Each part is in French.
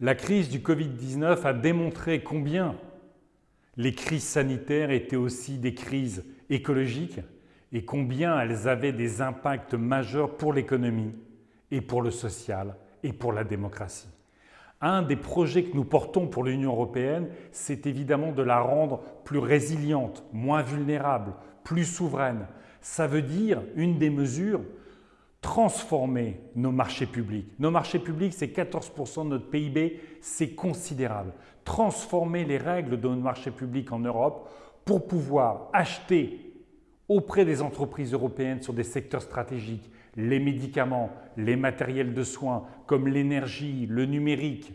La crise du Covid-19 a démontré combien les crises sanitaires étaient aussi des crises écologiques et combien elles avaient des impacts majeurs pour l'économie et pour le social et pour la démocratie. Un des projets que nous portons pour l'Union européenne, c'est évidemment de la rendre plus résiliente, moins vulnérable, plus souveraine. Ça veut dire, une des mesures, transformer nos marchés publics. Nos marchés publics, c'est 14% de notre PIB, c'est considérable. Transformer les règles de nos marchés publics en Europe pour pouvoir acheter auprès des entreprises européennes sur des secteurs stratégiques, les médicaments, les matériels de soins comme l'énergie, le numérique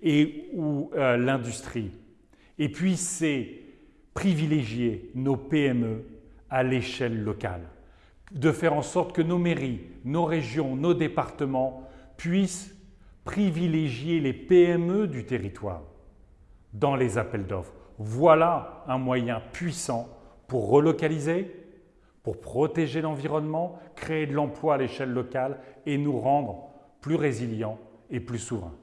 et ou euh, l'industrie. Et puis c'est privilégier nos PME à l'échelle locale, de faire en sorte que nos mairies, nos régions, nos départements puissent privilégier les PME du territoire dans les appels d'offres. Voilà un moyen puissant pour relocaliser, pour protéger l'environnement, créer de l'emploi à l'échelle locale et nous rendre plus résilients et plus souverains.